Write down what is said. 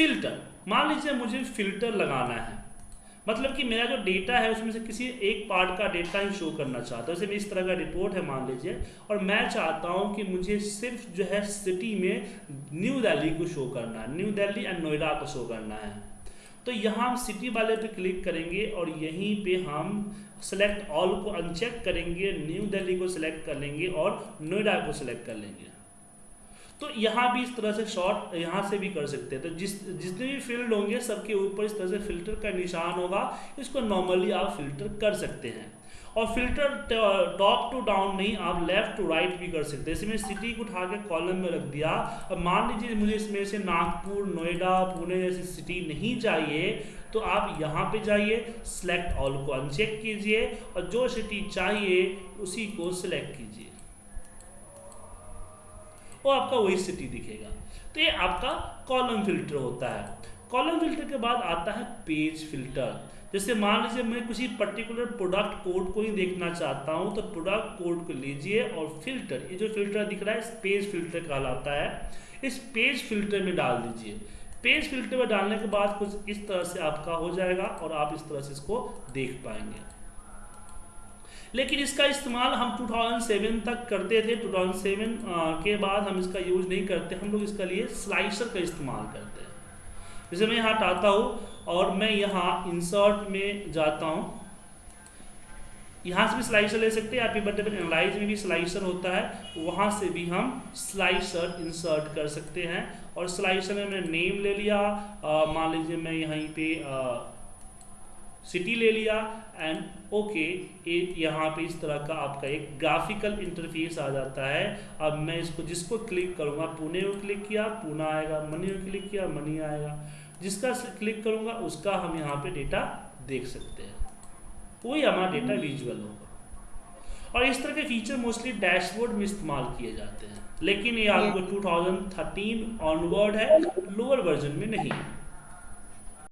Filter मान लीजिए मुझे फ़िल्टर लगाना है। मतलब कि मेरा जो डेटा है, उसमें से किसी एक पार्ट का डेटा ही शो करना चाहता हूँ। जैसे इस तरह का रिपोर्ट है मान लीजिए। और मैं चाहता हूँ कि मुझे सिर्फ़ जो है सिटी में न्यू दिल्ली को शो करना है। न्यू दिल्ली एंड नोएडा को शो करना है। तो यहाँ हम सिटी वाले पे क्लिक करेंगे और यहीं पे हम सेलेक्ट ऑल को अनचेक करेंगे। न्यू दिल्ली को सिलेक्ट कर लेंगे और नोएडा को सिलेक्ट कर लेंगे। तो यहाँ भी इस तरह से शॉर्ट यहाँ से भी कर सकते हैं। तो जिस, जितने भी फ़ील्ड होंगे, सबके ऊपर इस तरह से फ़िल्टर का निशान होगा, इसको नॉर्मली आप फ़िल्टर कर सकते हैं। और फ़िल्टर टॉप टू डाउन नहीं, आप लेफ़्ट टू राइट भी कर सकते हैं। इसमें सिटी को उठा के कॉलम में रख दिया। और मान लीजिए मुझे इसमें से नागपुर, नोएडा, पुणे जैसी सिटी नहीं चाहिए तो आप यहाँ पे जाइए सेलेक्ट ऑल को अनचेक कीजिए, और जो सिटी चाहिए, उसी को सिलेक्ट कीजिए। वो आपका वही सिटी दिखेगा। तो ये आपका कॉलम फ़िल्टर होता है। कॉलम फ़िल्टर के बाद आता है पेज फ़िल्टर जैसे मान लीजिए मैं किसी पर्टिकुलर प्रोडक्ट कोड को ही देखना चाहता हूँ तो प्रोडक्ट कोड को लीजिए और फ़िल्टर ये जो फ़िल्टर दिख रहा है पेज फ़िल्टर कहलाता है। इस पेज फ़िल्टर में डाल दीजिए। पेज फ़िल्टर में डालने के बाद कुछ इस तरह से आपका हो जाएगा और आप इस तरह से इसको देख पाएँगे। लेकिन इसका इस्तेमाल हम 2007 तक करते थे। 2007 के बाद हम इसका यूज़ नहीं करते। हम लोग इसका लिए स्लाइसर का इस्तेमाल करते हैं। जैसे मैं यहाँ हटाता हूँ और मैं यहाँ इंसर्ट में जाता हूँ। यहाँ से भी स्लाइसर ले सकते हैं। आपके बटे एनालाइज में भी स्लाइसर होता है। वहाँ से भी हम स्लाइसर इंसर्ट कर सकते हैं। और स्लाइसर में मैंने नेम ले लिया। मान लीजिए मैं यहीं पे आ, सिटी ले लिया एंड ओके यहाँ पे इस तरह का आपका एक ग्राफिकल इंटरफेस आ जाता है। अब मैं इसको जिसको क्लिक करूँगा पुणे को क्लिक किया पुणे आएगा मनी को क्लिक किया मनी आएगा। जिसका क्लिक करूँगा उसका हम यहाँ पे डेटा देख सकते हैं। वही हमारा डेटा विजुअल होगा। और इस तरह के फीचर मोस्टली डैशबोर्ड में इस्तेमाल किए जाते हैं। लेकिन ये आपको 2013 ऑनवर्ड है लोअर वर्जन में नहीं है।